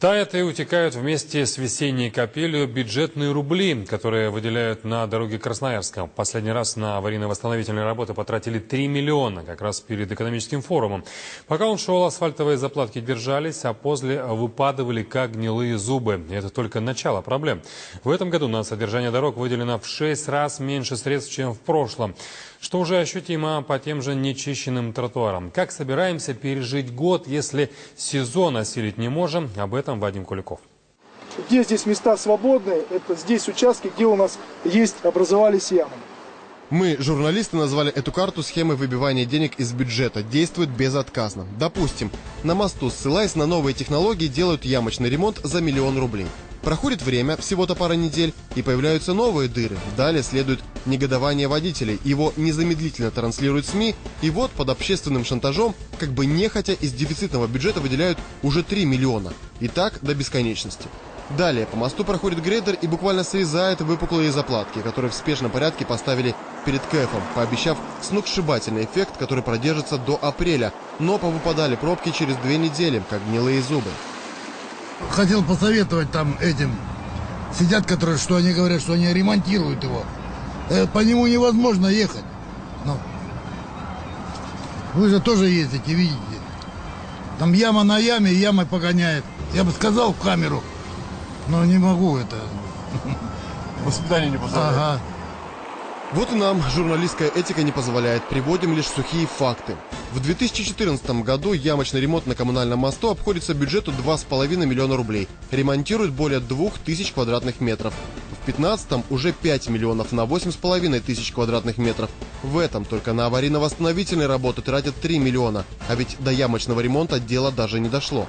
Тают и утекают вместе с весенней капелью бюджетные рубли, которые выделяют на дороге Красноярска. Последний раз на аварийно-восстановительные работы потратили 3 миллиона, как раз перед экономическим форумом. Пока он шел, асфальтовые заплатки держались, а после выпадывали как гнилые зубы. И это только начало проблем. В этом году на содержание дорог выделено в 6 раз меньше средств, чем в прошлом что уже ощутимо по тем же нечищенным тротуарам. Как собираемся пережить год, если сезон осилить не можем? Об этом Вадим Куликов. Где здесь места свободные, это здесь участки, где у нас есть, образовались ямы. Мы, журналисты, назвали эту карту схемой выбивания денег из бюджета. Действует безотказно. Допустим, на мосту, ссылаясь на новые технологии, делают ямочный ремонт за миллион рублей. Проходит время, всего-то пара недель, и появляются новые дыры. Далее следует негодование водителей. Его незамедлительно транслируют СМИ, и вот под общественным шантажом, как бы нехотя из дефицитного бюджета выделяют уже 3 миллиона. И так до бесконечности. Далее по мосту проходит грейдер и буквально срезает выпуклые заплатки, которые в спешном порядке поставили перед КЭФом, пообещав сногсшибательный эффект, который продержится до апреля. Но повыпадали пробки через две недели, как гнилые зубы хотел посоветовать там этим, сидят, которые, что они говорят, что они ремонтируют его. Э, по нему невозможно ехать. Но вы же тоже ездите, видите. Там яма на яме, ямой погоняет. Я бы сказал в камеру, но не могу это. Воспитание не позволяет. Ага. Вот и нам журналистская этика не позволяет. Приводим лишь сухие факты. В 2014 году ямочный ремонт на коммунальном мосту обходится бюджету 2,5 миллиона рублей. Ремонтируют более 2000 квадратных метров. В 2015 уже 5 миллионов на 8,5 тысяч квадратных метров. В этом только на аварийно-восстановительные работы тратят 3 миллиона. А ведь до ямочного ремонта дело даже не дошло.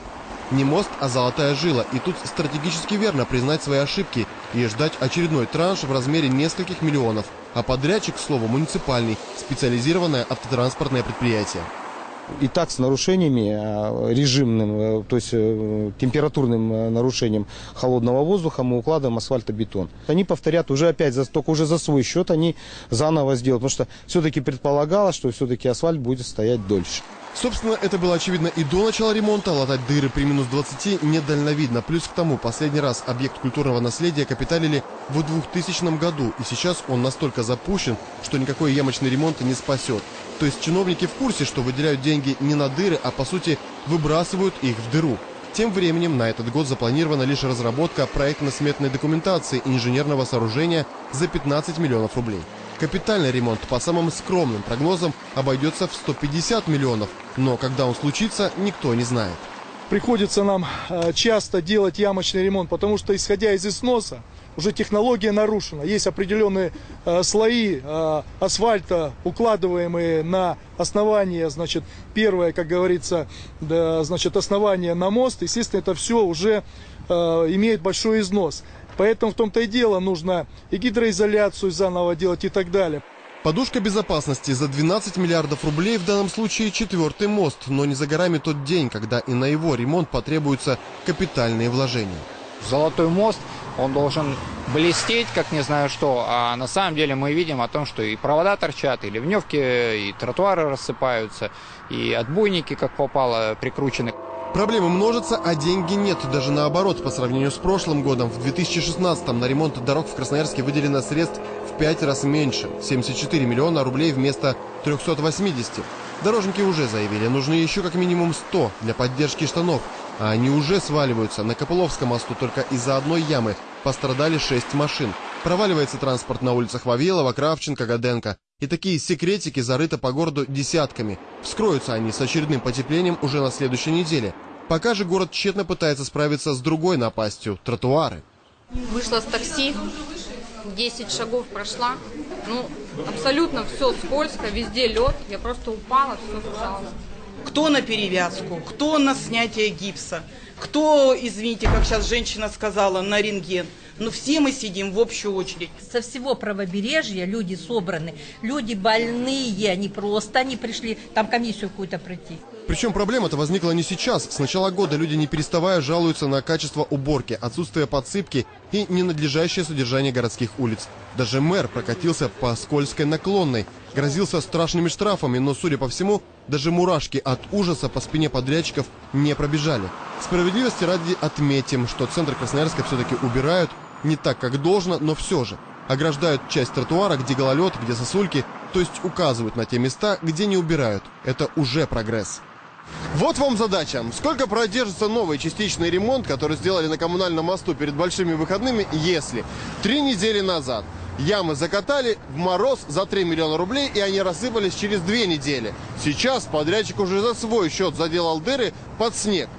Не мост, а золотая жила. И тут стратегически верно признать свои ошибки и ждать очередной транш в размере нескольких миллионов. А подрядчик, к слову, муниципальный, специализированное автотранспортное предприятие. И так с нарушениями а, режимным, э, то есть э, температурным э, нарушением холодного воздуха мы укладываем асфальтобетон. Они повторят уже опять, только уже за свой счет они заново сделают, потому что все-таки предполагалось, что все-таки асфальт будет стоять дольше. Собственно, это было очевидно и до начала ремонта. Латать дыры при минус 20 недальновидно. Плюс к тому, последний раз объект культурного наследия капиталили в 2000 году. И сейчас он настолько запущен, что никакой ямочный ремонт не спасет. То есть чиновники в курсе, что выделяют деньги не на дыры, а по сути выбрасывают их в дыру. Тем временем на этот год запланирована лишь разработка проектно-сметной документации инженерного сооружения за 15 миллионов рублей. Капитальный ремонт по самым скромным прогнозам обойдется в 150 миллионов, но когда он случится, никто не знает. Приходится нам э, часто делать ямочный ремонт, потому что исходя из износа, уже технология нарушена. Есть определенные э, слои э, асфальта, укладываемые на основание, значит, первое, как говорится, значит, основание на мост. Естественно, это все уже имеет большой износ. Поэтому в том-то и дело нужно и гидроизоляцию заново делать и так далее. Подушка безопасности за 12 миллиардов рублей в данном случае четвертый мост, но не за горами тот день, когда и на его ремонт потребуются капитальные вложения. Золотой мост, он должен блестеть, как не знаю что, а на самом деле мы видим о том, что и провода торчат, и ливневки, и тротуары рассыпаются, и отбойники, как попало, прикручены. Проблемы множатся, а деньги нет. Даже наоборот, по сравнению с прошлым годом, в 2016-м на ремонт дорог в Красноярске выделено средств в 5 раз меньше. 74 миллиона рублей вместо 380. Дорожники уже заявили, нужны еще как минимум 100 для поддержки штанов. А они уже сваливаются. На Копыловском мосту только из-за одной ямы пострадали 6 машин. Проваливается транспорт на улицах Вавилова, Кравченко, Гаденко. И такие секретики зарыты по городу десятками. Вскроются они с очередным потеплением уже на следующей неделе. Пока же город тщетно пытается справиться с другой напастью – тротуары. Вышла с такси, 10 шагов прошла. Ну, абсолютно все скользко, везде лед. Я просто упала, все сжалось. Кто на перевязку, кто на снятие гипса, кто, извините, как сейчас женщина сказала, на рентген. Но все мы сидим в общую очередь. Со всего правобережья люди собраны, люди больные, они просто не пришли, там комиссию какую-то пройти. Причем проблема-то возникла не сейчас. С начала года люди не переставая жалуются на качество уборки, отсутствие подсыпки и ненадлежащее содержание городских улиц. Даже мэр прокатился по скользкой наклонной, грозился страшными штрафами, но, судя по всему, даже мурашки от ужаса по спине подрядчиков не пробежали. Справедливости ради отметим, что центр Красноярска все-таки убирают, не так, как должно, но все же. Ограждают часть тротуара, где гололед, где сосульки, то есть указывают на те места, где не убирают. Это уже прогресс. Вот вам задача. Сколько продержится новый частичный ремонт, который сделали на коммунальном мосту перед большими выходными, если три недели назад ямы закатали в мороз за 3 миллиона рублей, и они рассыпались через две недели. Сейчас подрядчик уже за свой счет заделал дыры под снег.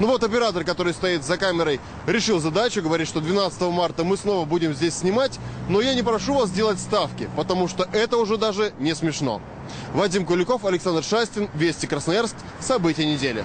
Ну вот оператор, который стоит за камерой, решил задачу, говорит, что 12 марта мы снова будем здесь снимать, но я не прошу вас делать ставки, потому что это уже даже не смешно. Вадим Куликов, Александр Шастин, Вести Красноярск, события недели.